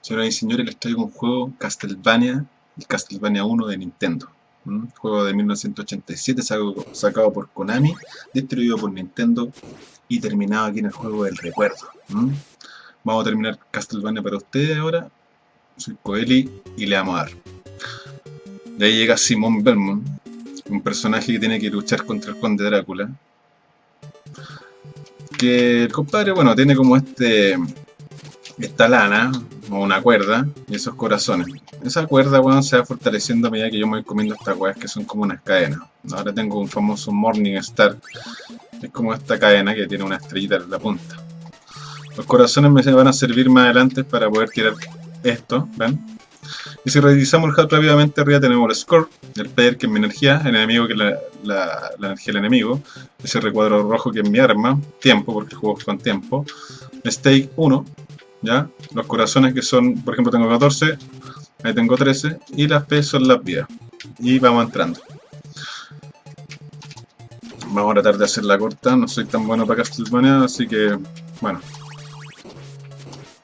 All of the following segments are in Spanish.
Señoras y señores, les traigo un juego Castlevania, el Castlevania 1 de Nintendo. Juego de 1987 sacado por Konami, distribuido por Nintendo y terminado aquí en el juego del recuerdo. Vamos a terminar Castlevania para ustedes ahora. Soy Coeli y le vamos a dar. De ahí llega Simon Belmont, un personaje que tiene que luchar contra el conde Drácula. Que el compadre, bueno, tiene como este esta lana, o una cuerda, y esos corazones. Esa cuerda, se va fortaleciendo a medida que yo me voy comiendo estas weas que son como unas cadenas. Ahora tengo un famoso Morning Star, es como esta cadena que tiene una estrellita en la punta. Los corazones me van a servir más adelante para poder tirar esto, ¿ven? Y si revisamos el HUD rápidamente, arriba tenemos el score, el player que es mi energía, el enemigo que es la, energía del enemigo, ese recuadro rojo que es mi arma, tiempo, porque juego con tiempo, stake 1, ¿ya? Los corazones que son, por ejemplo tengo 14, ahí tengo 13, y las P son las vidas. Y vamos entrando. Vamos a tratar de hacer la corta, no soy tan bueno para Castlevania, así que, bueno.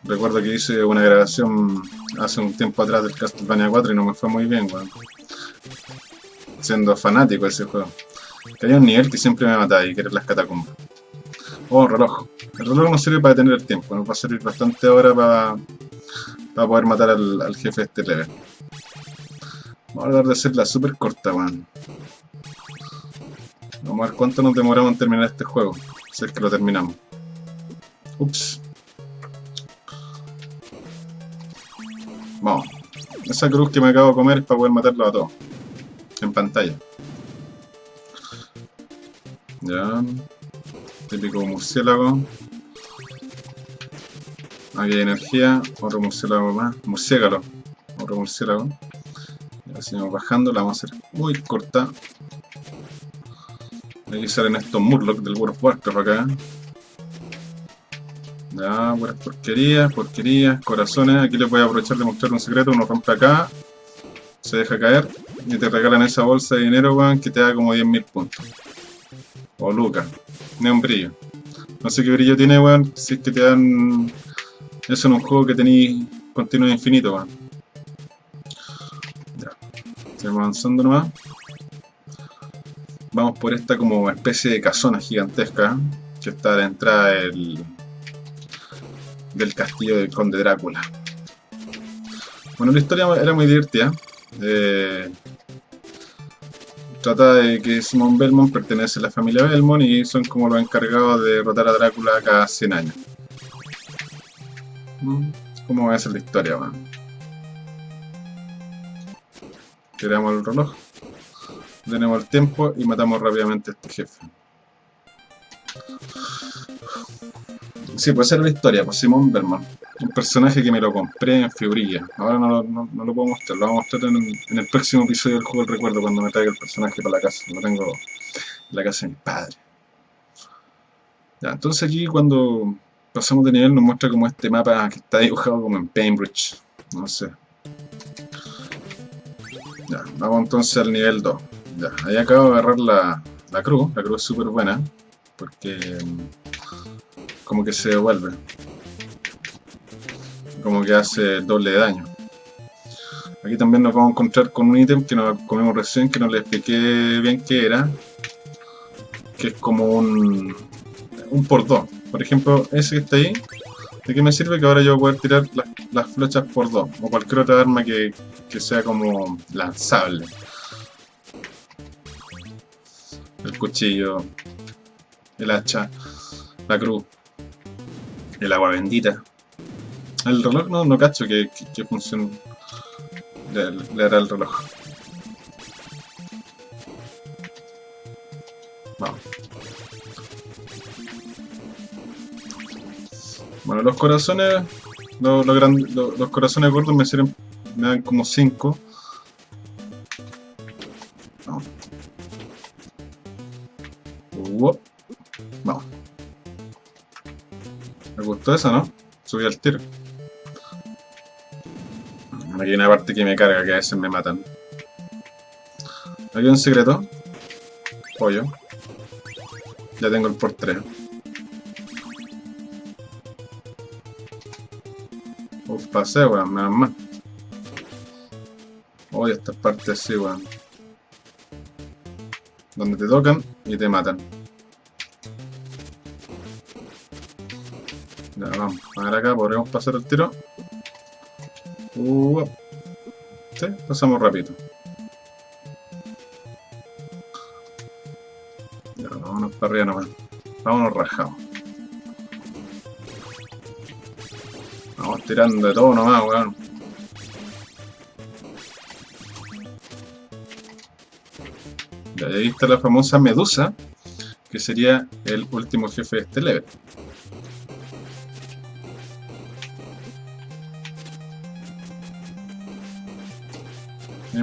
Recuerdo que hice una grabación hace un tiempo atrás del Castlevania 4 y no me fue muy bien, Siendo fanático de ese juego. Que hay un nivel que siempre me mata y que era las catacumbas. Oh, reloj. El reloj nos sirve para detener el tiempo, nos va a servir bastante ahora para, para poder matar al, jefe de este level. Vamos a tratar de hacerla súper corta, weón. Vamos a ver cuánto nos demoramos en terminar este juego, si es que lo terminamos. Ups. Vamos. Esa cruz que me acabo de comer es para poder matarlo a todos. En pantalla. Ya. Típico murciélago. Aquí hay energía. Otro murciélago más. Murciélago. Otro murciélago. Y seguimos bajando. La vamos a hacer muy corta. Aquí salen estos Murloc del World of Warcraft acá. Ya, buenas porquerías, porquerías, corazones. Aquí les voy a aprovechar de mostrar un secreto. Uno rompe acá, se deja caer y te regalan esa bolsa de dinero, weón, que te da como 10.000 puntos. O lucas ni un brillo. No sé qué brillo tiene, weón, si es que te dan eso en un juego que tenéis continuo infinito, weón. Ya, seguimos avanzando nomás. Vamos por esta como especie de casona gigantesca que está a la entrada del, del castillo del conde Drácula. Bueno, la historia era muy divertida. Eh, trata de que Simon Belmont pertenece a la familia Belmont y son como los encargados de derrotar a Drácula cada 100 años. Mm, ¿Cómo va a ser la historia, man? Tiramos el reloj, tenemos el tiempo y matamos rápidamente a este jefe. Sí, puede ser la historia, pues Simon Belmont un personaje que me lo compré en figurilla. Ahora no, lo puedo mostrar, lo voy a mostrar en, el próximo episodio del juego del recuerdo cuando me traiga el personaje para la casa. Lo tengo en la casa de mi padre. Ya, entonces aquí cuando pasamos de nivel nos muestra como este mapa que está dibujado como en Paintbridge. No sé. Ya, vamos entonces al nivel 2. Ya, ahí acabo de agarrar la, la cruz. La cruz es súper buena. Porque como que se devuelve como que hace doble daño. Aquí también nos vamos a encontrar con un ítem que nos comemos recién, que no le expliqué bien qué era. Que es como un, un por dos. Por ejemplo, ese que está ahí, ¿de qué me sirve? Que ahora yo voy a tirar las, flechas por dos. O cualquier otra arma que, que sea como lanzable. El cuchillo, el hacha, la cruz, el agua bendita. El reloj no, no cacho que, que, función le, hará el reloj. Vamos. Bueno, los corazones, los, los, los corazones gordos me sirven, me dan como 5. Gustó esa, ¿no? Subí al tiro. Aquí hay una parte que me carga, que a veces me matan. Aquí hay un secreto. Pollo. Ya tengo el por 3. Uf, pasé, weón, menos mal. Oye, estas partes así, weón. Donde te tocan y te matan. Ya, vamos. A ver acá, podríamos pasar el tiro. Uh, sí, pasamos rápido. Ya, vámonos para arriba nomás. Vámonos rajados. Vamos tirando de todo nomás, weón. Ya, ahí está la famosa Medusa, que sería el último jefe de este level.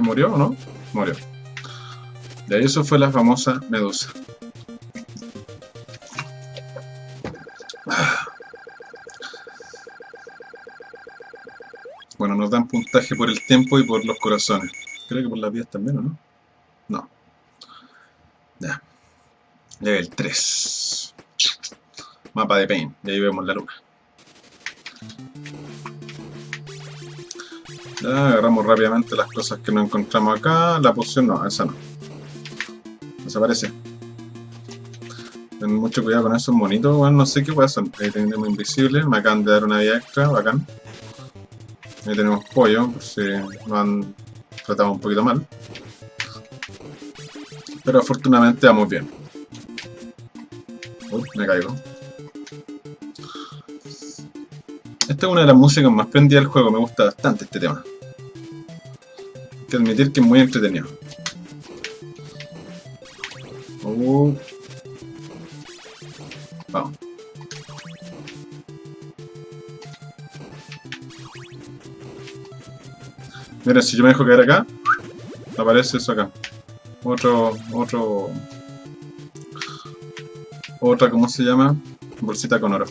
Murió o no? Murió. Ahí eso fue la famosa Medusa. Bueno, nos dan puntaje por el tiempo y por los corazones. Creo que por las vidas también, ¿o no? No. Ya. Level 3. Mapa de Pain. Y ahí vemos la luna. Ya, agarramos rápidamente las cosas que no encontramos acá. La poción no, esa no. Desaparece. Ten mucho cuidado con esos monitos, bueno, no sé qué puede son. Ahí tenemos invisible, me acaban de dar una vida extra, bacán. Ahí tenemos pollo, por si nos han tratado un poquito mal. Pero afortunadamente vamos bien. Uy, me caigo. Esta es una de las músicas más prendidas del juego, me gusta bastante este tema. Que admitir que es muy entretenido. Uh. Vamos. Mira, si yo me dejo caer acá, aparece eso acá. Otro, otro... Otra, ¿cómo se llama? Bolsita con oro.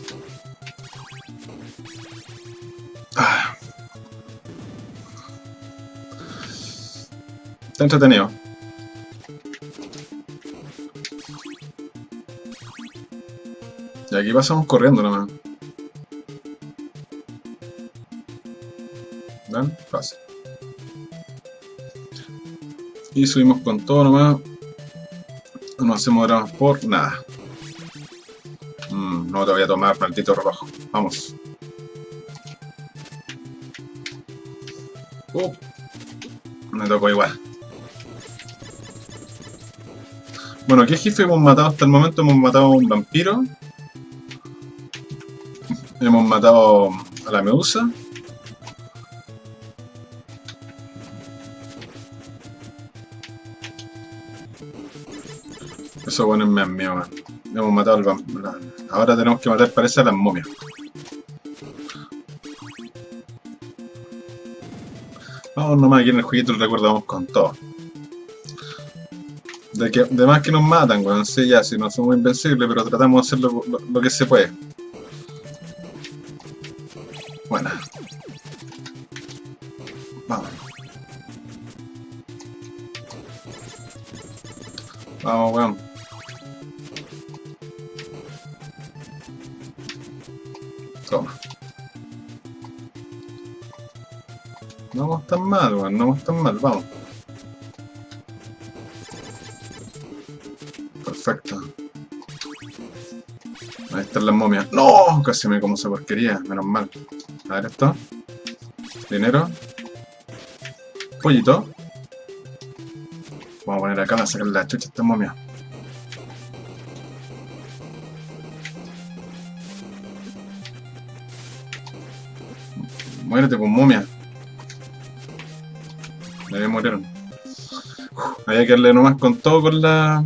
Está entretenido. Y aquí pasamos corriendo nomás. ¿Ven? Fácil. Y subimos con todo nomás. No hacemos dramas por nada. Mm, no te voy a tomar, maldito rojo. Vamos. Uh, me tocó igual. Bueno, ¿qué jefe hemos matado hasta el momento? Hemos matado a un vampiro. Hemos matado a la medusa. Eso bueno más mío, man. Hemos matado al vampiro. Ahora tenemos que matar, parece, a las momias. Vamos nomás aquí en el jueguito el recuerdo, vamos con todo. De, que, de más que nos matan, weón, sí, ya, si no somos invencibles, pero tratamos de hacer lo, lo, que se puede. Buena. Vamos. Vamos, weón. Toma. No vamos tan mal, weón, no vamos tan mal, vamos. Las momias. ¡No! Casi me como esa porquería, menos mal. A ver esto. Dinero. Pollito. Vamos a poner acá a sacar la chucha a esta momia. Muérete con momia. Me murieron. Había que darle nomás con todo con la.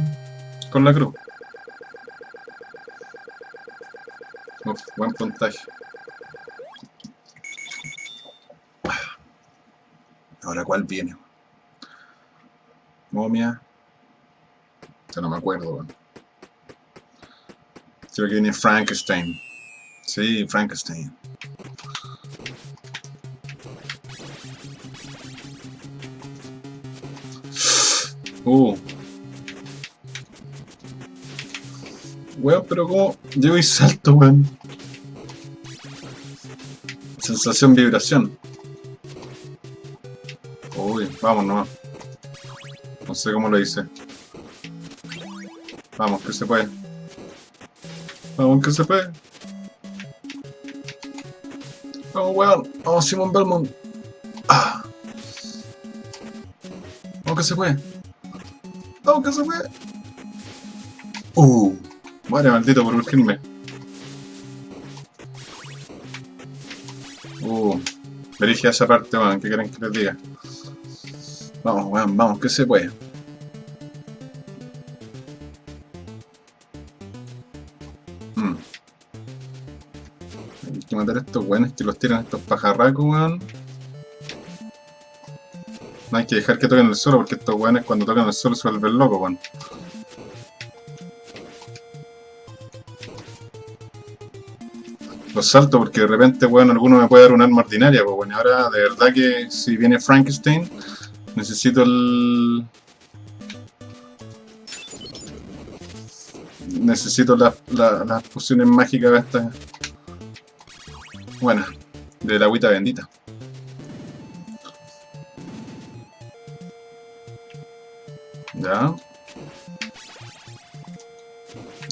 con la cruz. Buen puntaje. Ahora, ¿cuál viene? Momia. Ya no me acuerdo. Creo que viene Frankenstein. Sí, Frankenstein. Uh. Weón, pero como... Llevo y salto, weón. Sensación vibración. Uy, vamos nomás. No sé cómo lo hice. Vamos, que se puede. Vamos, que se puede. Vamos, weón. Vamos, Simon Belmont. Ah. Vamos, que se puede. Vamos, que se puede. Uh. Vale, maldito por urgirme. Uh. Dirige a esa parte, weón. ¿Qué quieren que les diga? Vamos, weón, vamos, que se puede. Hmm. Hay que matar a estos weones que los tiran estos pajarracos, weón. No hay que dejar que toquen el suelo porque estos weones cuando tocan el suelo se vuelven locos, weón. Salto porque de repente, weón, alguno me puede dar un arma ordinaria, pues, weón. Ahora, de verdad que si viene Frankenstein, Necesito el... Necesito las la, pociones mágicas estas. Buenas. De la agüita bendita. Ya.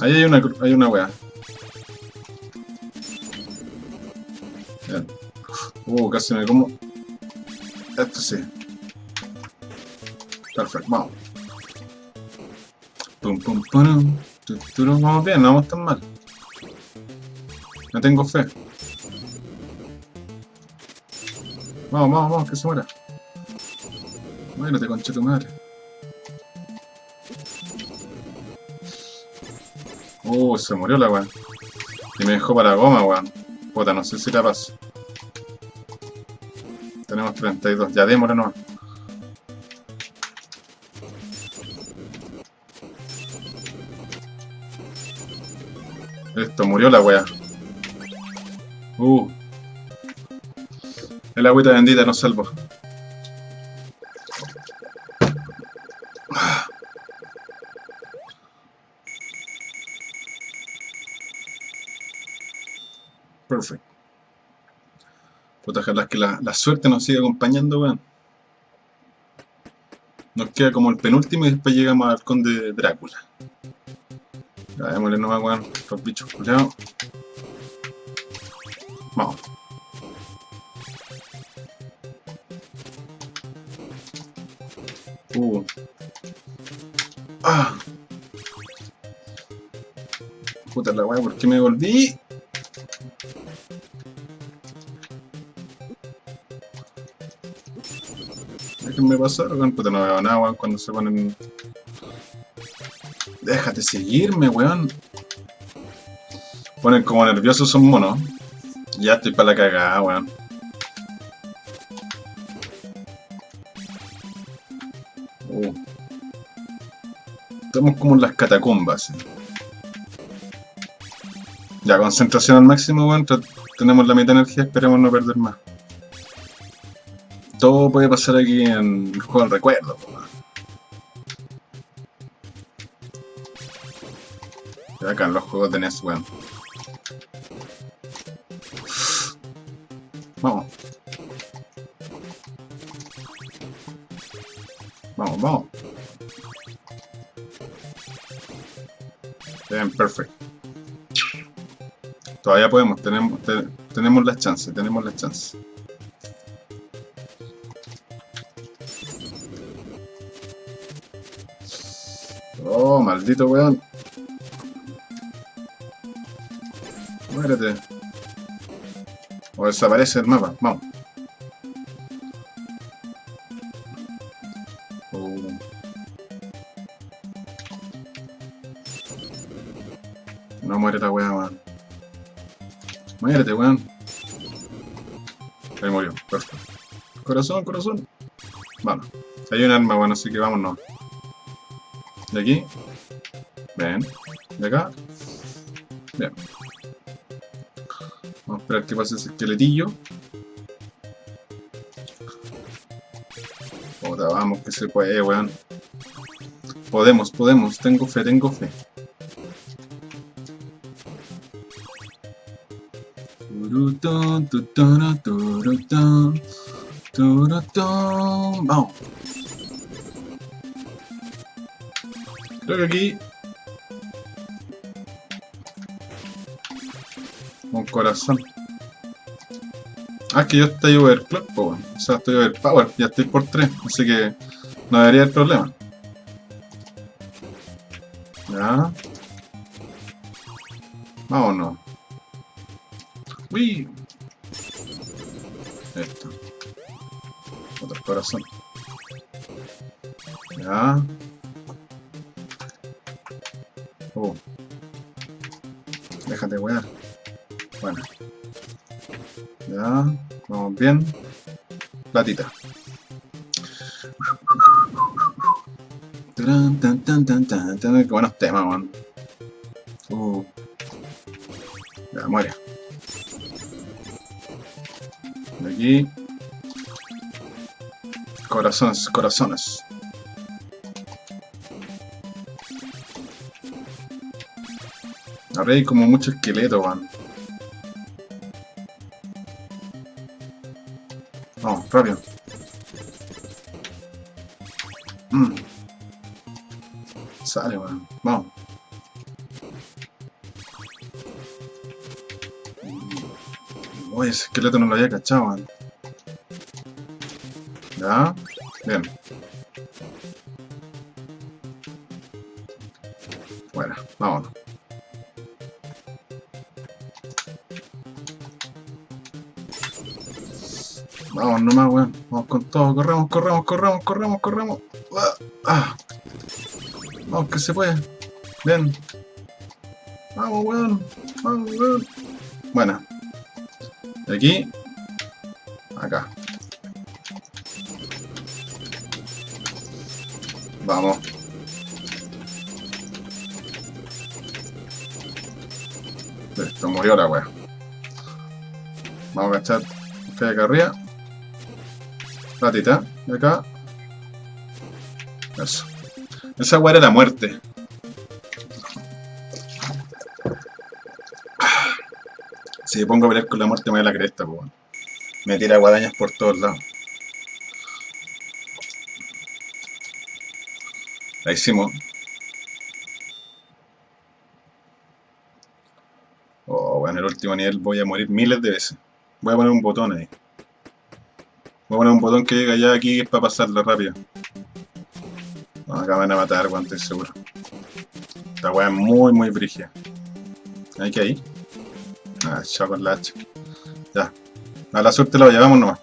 Ahí hay una, hay una wea. Uh, casi me como... Esto sí. Perfecto, vamos. Pum, pum, pum, Vamos bien, no vamos tan mal. No tengo fe. Vamos, vamos, vamos, que se muera. Muérete, concha tu madre. Uh, se murió la weón. Y me dejó para goma, weón. Puta, no sé si la paso. Tenemos 32, ya démosle nomás. Esto, murió la wea. Uh. El agüita bendita nos salvó. Puta, que la, la, suerte nos siga acompañando, weón. Nos queda como el penúltimo y después llegamos al conde Drácula. Ya, démosle nomás, weón. Los bichos culiados. Vamos. Uh. Ah. Puta la weá, ¿por qué me volví? Déjenme pasar, weón. Puta, no veo nada, weón, cuando se ponen Déjate seguirme, weón. Ponen como nerviosos son monos. Ya estoy para la cagada, weón. Uh. Estamos como en las catacumbas. Ya, concentración al máximo, weón. Tenemos la mitad de energía, esperemos no perder más. Puede pasar aquí en el juego del recuerdo, acá en los juegos de NES, weón. Vamos. Vamos, vamos. Bien, perfecto. Todavía podemos, tenemos, tenemos la chance, tenemos la chance. Oh, maldito weón. O desaparece el mapa. Vamos. Oh. No muere la weá, weón. Muérete, weón. Ahí murió. Perfecto. Corazón, corazón. Vamos. Hay un arma, bueno, así que vámonos. De aquí. Bien. De acá. Bien. Vamos a esperar que pase ese esqueletillo. Otra, vamos, que se puede, weón. Podemos, podemos. Tengo fe, tengo fe. Vamos. Creo que aquí... Un corazón. Ah, que yo estoy overclock. O sea, estoy overpower, ya estoy por 3, así que no debería haber problema. Oh. Déjate wear. Bueno. Ya. Vamos bien. Platita. Tan, tan, tan, tan, tan, tan. Qué buenos temas, man. Uh. Ya, muere. Aquí. Corazones, corazones. Ahora como mucho esqueleto, man. Vamos, rápido. Mm. Sale, weón. Vamos. Uy, ese esqueleto no lo había cachado, weón. Vamos nomás, weón. Vamos con todo. Corremos, corremos, corremos, corremos, corremos. Ah, ah. Vamos, que se puede. Bien. Vamos, weón. Vamos, weón. Buena. De aquí. Acá. Vamos. Listo, murió la wea. Vamos a que hay acá arriba. Platita, de acá. Eso. Esa wea era la muerte. Si pongo a pelear con la muerte me da la cresta, pues. Me tira guadañas por todos lados. La hicimos. Oh, bueno, en el último nivel voy a morir miles de veces. Voy a poner un botón ahí. Voy a poner un botón que llega ya aquí para pasarlo rápido. No, acá van a matar, weón, seguro. Esta weá es muy, muy brígida. ¿Hay que ahí? Ah, chao con la hacha. Ya. A la suerte lo llevamos nomás.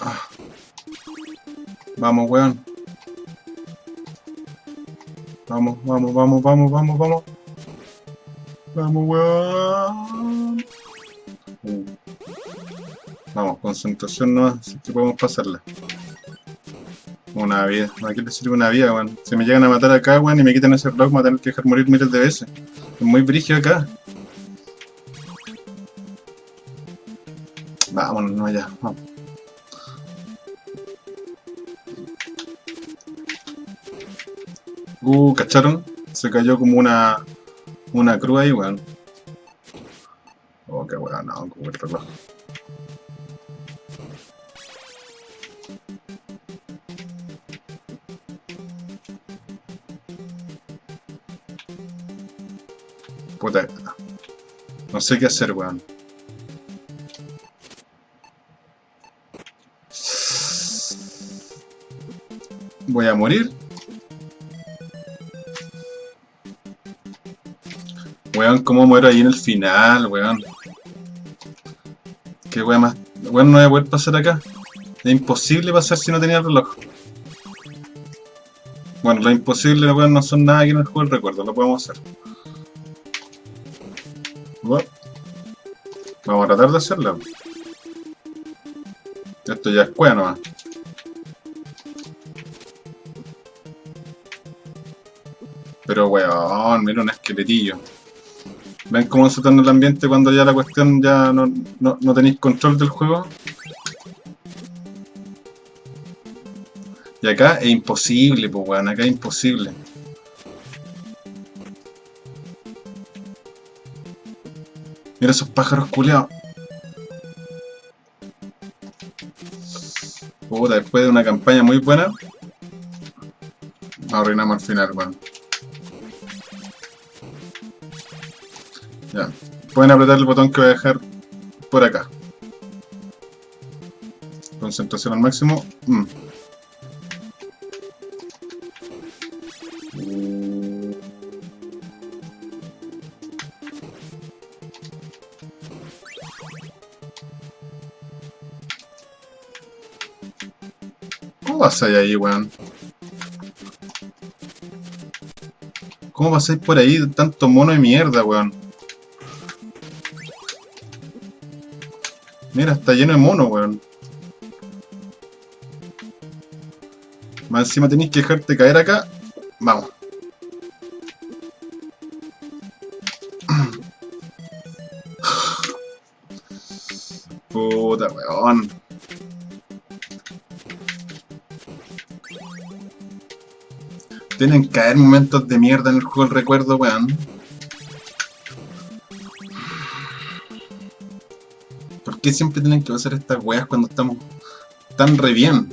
Ah. Vamos, weón. Vamos, vamos, vamos, vamos, vamos, vamos. Vamos, weón. Vamos, concentración nomás, así que podemos pasarla. Una vida. ¿A qué le sirve una vida, weón? Si me llegan a matar acá, weón, y me quitan ese reloj, me voy a tener que dejar morir miles de veces. Es muy brígido acá. Vámonos, no, ya, vamos. Uh, ¿cacharon? Se cayó como una... Una cruz ahí, weón. Oh, qué weón, no, como el reloj. Puta. No sé qué hacer, weón. Voy a morir. Weón, ¿cómo muero ahí en el final, weón? Qué weón más... Weón, no voy a poder pasar acá. Es imposible pasar si no tenía el reloj. Bueno, lo imposible, weón, no son nada aquí en el juego del recuerdo, lo podemos hacer. Bueno, vamos a tratar de hacerlo. Esto ya es cueva nomás. Pero weón, mira un esqueletillo. ¿Ven cómo se torna el ambiente cuando ya la cuestión ya no, no, no tenéis control del juego? Y acá es imposible, pues weón, acá es imposible. Mira esos pájaros culeados. Puta, después de una campaña muy buena, arruinamos al final, weón. Ya. Pueden apretar el botón que voy a dejar por acá. Concentración al máximo. Mm. ¿Cómo pasáis ahí, weón? ¿Cómo pasáis por ahí tanto mono de mierda, weón? Mira, está lleno de mono, weón. Más encima tenéis que dejarte caer acá. Vamos. Puta, weón. Tienen que haber momentos de mierda en el juego del recuerdo, weón. Siempre tienen que pasar estas weas cuando estamos tan re bien?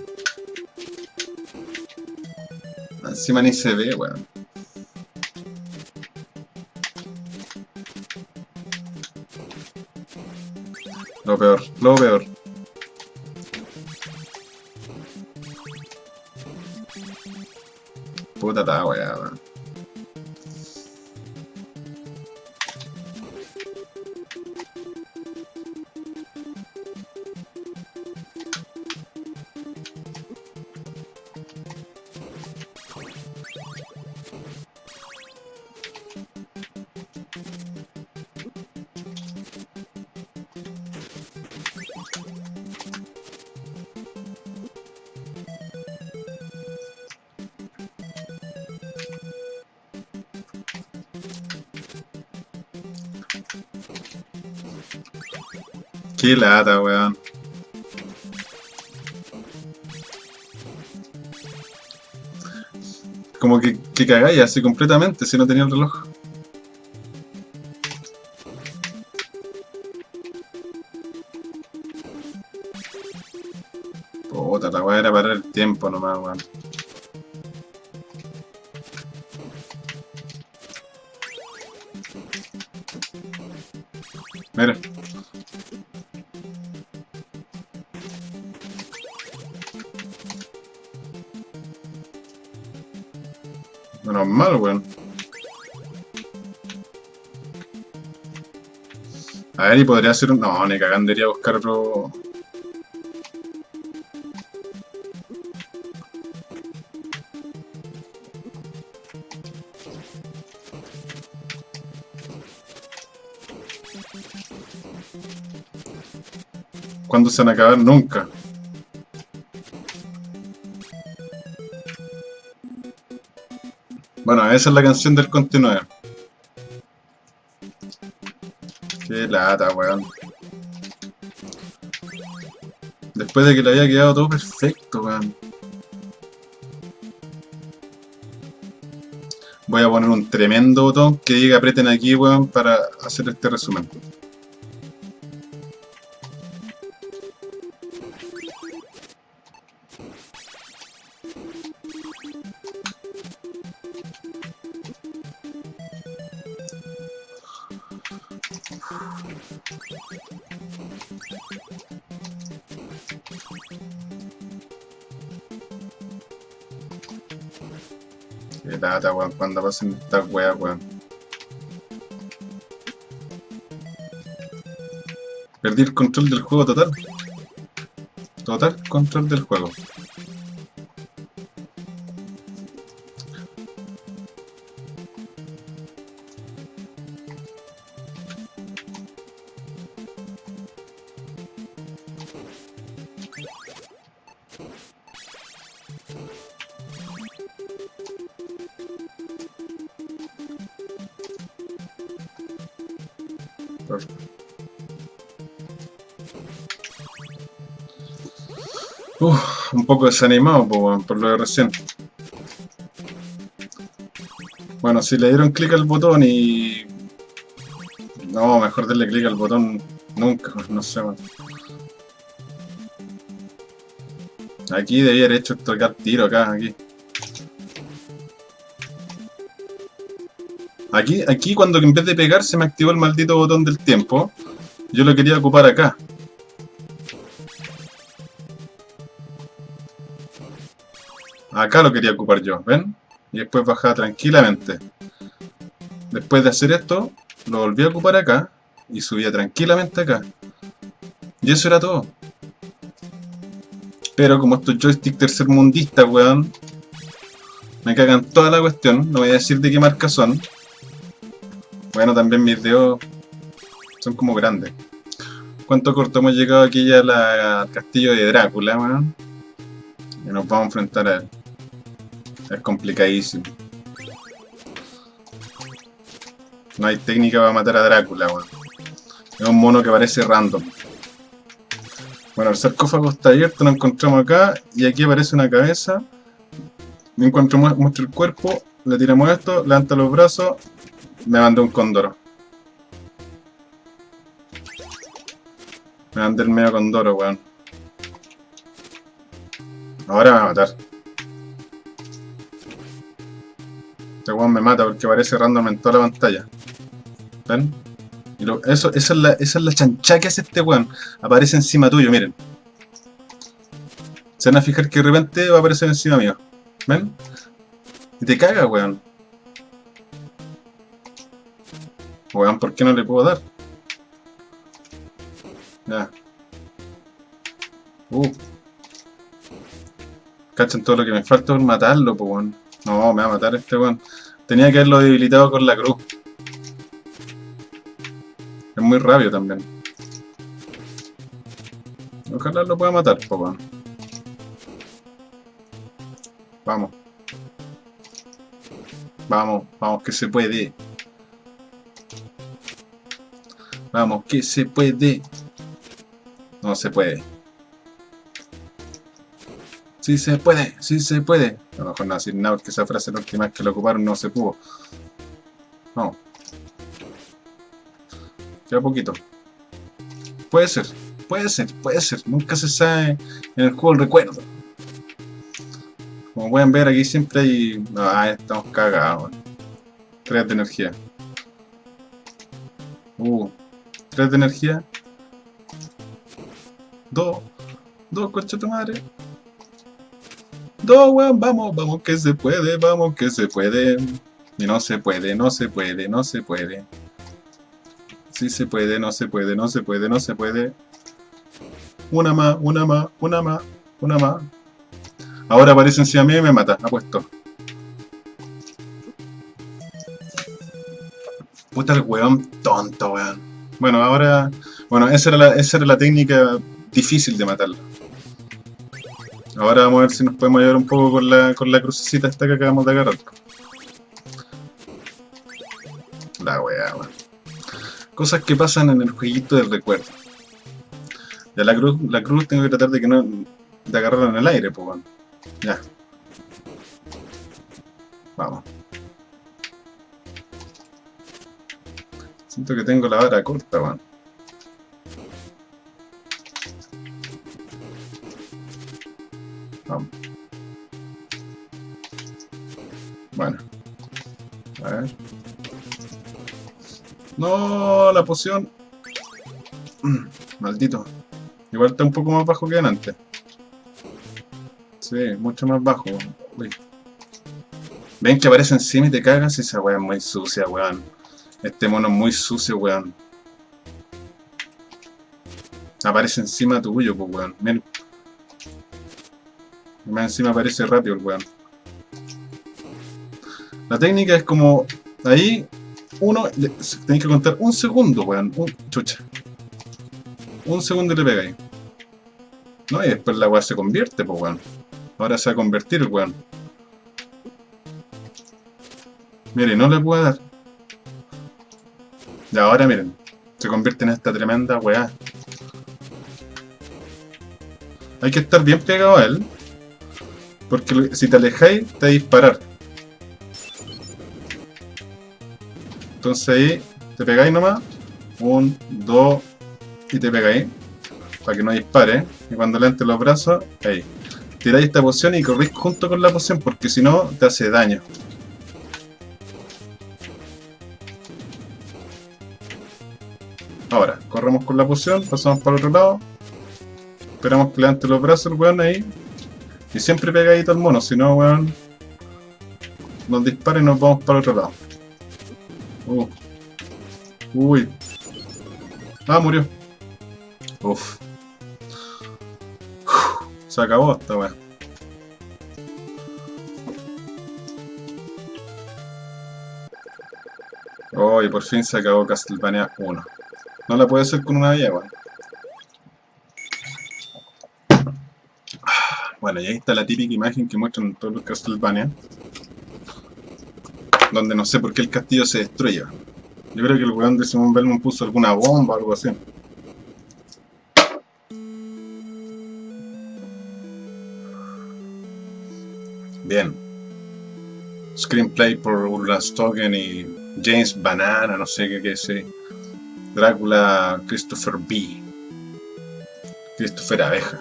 Encima ni se ve, weón. Lo peor, lo peor. Puta la weá, weón. Qué lata, weón. Como que, que cagáis así completamente si no tenía el reloj. Puta, la weá era parar el tiempo nomás, weón. Menos mal, weón. A ver, y podría ser un... No, ni cagando iría a buscar otro... ¿Cuándo se van a acabar? Nunca. Esa es la canción del continuo. Qué lata, weón. Después de que le había quedado todo perfecto, weón. Voy a poner un tremendo botón que diga aprieten aquí, weón, para hacer este resumen. Qué lata, weón, cuando pasen estas weas, weón. Perdí el control del juego total. Total control del juego. Poco desanimado por lo de recién. Bueno, si le dieron clic al botón y... No, mejor darle clic al botón nunca, no sé. Aquí debía haber hecho tocar tiro acá, aquí. Aquí, aquí cuando en vez de pegar se me activó el maldito botón del tiempo, yo lo quería ocupar acá. Acá lo quería ocupar yo, ¿ven? Y después bajaba tranquilamente. Después de hacer esto, lo volví a ocupar acá y subía tranquilamente acá. Y eso era todo. Pero como estos joystick tercermundistas, weón, me cagan toda la cuestión. No voy a decir de qué marca son. Bueno, también mis dedos son como grandes. ¿Cuánto corto hemos llegado aquí ya al castillo de Drácula, weón? Y nos vamos a enfrentar a él. Es complicadísimo. No hay técnica para matar a Drácula, weón. Es un mono que parece random. Bueno, el sarcófago está abierto, lo encontramos acá. Y aquí aparece una cabeza. Me encuentro, muestro el cuerpo. Le tiramos esto, levanta los brazos. Me mandó un condoro. Me mandé el medio condoro, weón. Ahora me va a matar. Este weón me mata porque aparece random en toda la pantalla. ¿Ven? Y eso, esa, es la, chancha que hace este weón. Aparece encima tuyo, miren. Se van a fijar que de repente va a aparecer encima mío. ¿Ven? Y te caga, weón. Weón, ¿por qué no le puedo dar? Ya. Uh. Cachan todo lo que me falta por matarlo, weón. No, me va a matar este weón. Tenía que haberlo debilitado con la cruz. Es muy rápido también. Ojalá lo pueda matar, weón. Vamos. Vamos, vamos, que se puede. Vamos, que se puede. No se puede. Sí se puede, sí se puede. A lo mejor no decir nada porque esa frase la última vez que lo ocuparon no se pudo. No. Queda poquito. Puede ser, puede ser, puede ser. Nunca se sabe en el juego el recuerdo. Como pueden ver aquí siempre hay... Ah, estamos cagados. 3 de energía. Uh, 3 de energía. 2. 2, coche tu madre. Vamos, vamos que se puede, vamos que se puede. Y no se puede, no se puede, no se puede. Sí se puede, no se puede, no se puede, no se puede. Una más, una más, una más, una más. Ahora aparece encima mío y me mata, apuesto. Puta el weón tonto, weón. Bueno, ahora... Bueno, esa era la, esa era la técnica difícil de matarlo. Ahora vamos a ver si nos podemos ayudar un poco con la, con la crucecita esta que acabamos de agarrar. La weá, weón. Cosas que pasan en el jueguito del recuerdo. Ya la cruz, la cruz tengo que tratar de que no. de agarrarla en el aire, pues. Ya. Vamos. Siento que tengo la vara corta, weón. Vamos. Bueno. A ver. No, la poción. Maldito. Igual está un poco más bajo que antes. Sí, mucho más bajo. Uy. Ven que aparece encima y te cagas. Esa weá es muy sucia, weón. Este mono es muy sucio, weón. Aparece encima tuyo, pues, weón. Miren. Más encima aparece rápido el weón. La técnica es como... Ahí, uno, tenéis que contar un segundo, weón. Un, chucha. Un segundo y le ahí. No, y después la weá se convierte, pues weón. Ahora se va a convertir el weón. Mire, no le puedo dar. Y ahora miren, se convierte en esta tremenda weá. Hay que estar bien pegado a él. Porque si te alejáis, te disparar. Entonces ahí te pegáis nomás. Un, dos y te pegáis. Para que no dispare. Y cuando le entre los brazos, ahí. Tiráis esta poción y corrís junto con la poción porque si no te hace daño. Ahora, corremos con la poción, pasamos para el otro lado. Esperamos que levante los brazos el weón ahí. Y siempre pegadito al mono, si no, weón. Nos dispara y nos vamos para el otro lado. Uh. Uy. Ah, murió. Uf. Se acabó esta weón. Oh, por fin se acabó Castlevania 1. No la puede hacer con una vía, Bueno, y ahí está la típica imagen que muestran todos los Castlevania. Donde no sé por qué el castillo se destruye. Yo creo que el weón de Simon Belmont puso alguna bomba o algo así. Bien. Screenplay por Ursula Stogen y James Banana, no sé qué, qué sé. Drácula Christopher B. Christopher Abeja.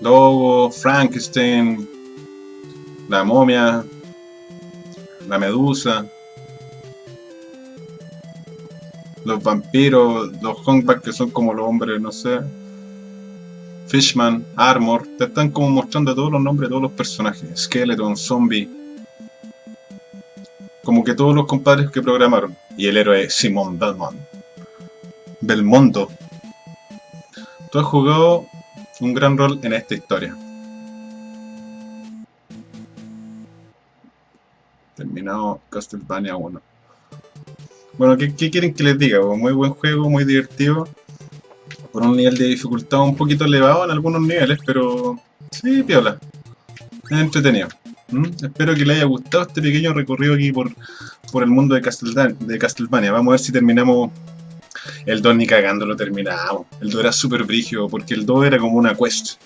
Logo, Frankenstein, la momia, la medusa, los vampiros, los humpbacks que son como los hombres, no sé, Fishman, Armor, te están como mostrando todos los nombres de todos los personajes, Skeleton, Zombie, como que todos los compadres que programaron, y el héroe Simon Belmont, Belmondo. Tú has jugado un gran rol en esta historia. Terminado Castlevania 1. Bueno, ¿qué, quieren que les diga? Muy buen juego, muy divertido. Por un nivel de dificultad un poquito elevado en algunos niveles, pero sí, piola. Es entretenido. ¿Mm? Espero que les haya gustado este pequeño recorrido aquí por, por el mundo de de Castlevania. Vamos a ver si terminamos el 2 ni cagando lo terminamos. El 2 era súper brígido, porque el 2 era como una quest.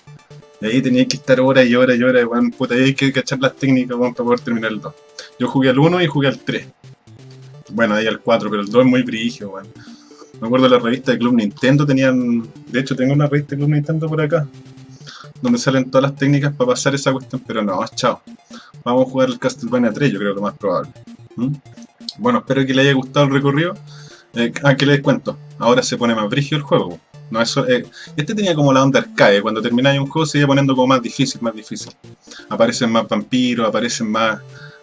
Y ahí tenía que estar horas y horas y horas, weón. Puta, ahí hay que cachar las técnicas, para poder terminar el 2. Yo jugué al 1 y jugué al 3. Bueno, ahí al 4, pero el 2 es muy brígido, weón. Me acuerdo de la revista de Club Nintendo, tenían... De hecho, tengo una revista de Club Nintendo por acá. Donde salen todas las técnicas para pasar esa cuestión, pero no, chao. Vamos a jugar el Castlevania 3, yo creo lo más probable. ¿Mm? Bueno, espero que les haya gustado el recorrido. Eh, ah, que les cuento. Ahora se pone más brígido el juego. No, eso, eh, este tenía como la onda arcade. Cuando termináis un juego se iba poniendo como más difícil, más difícil. Aparecen más vampiros, aparecen más,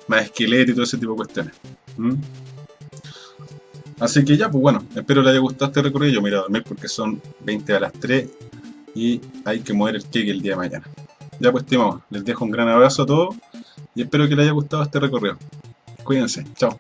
más esqueletos y todo ese tipo de cuestiones. ¿Mm? Así que ya, pues bueno, espero les haya gustado este recorrido. Yo me iré a dormir porque son 20 a las 3 y hay que mover el cake el día de mañana. Ya pues, estimados, les dejo un gran abrazo a todos y espero que les haya gustado este recorrido. Cuídense, chao.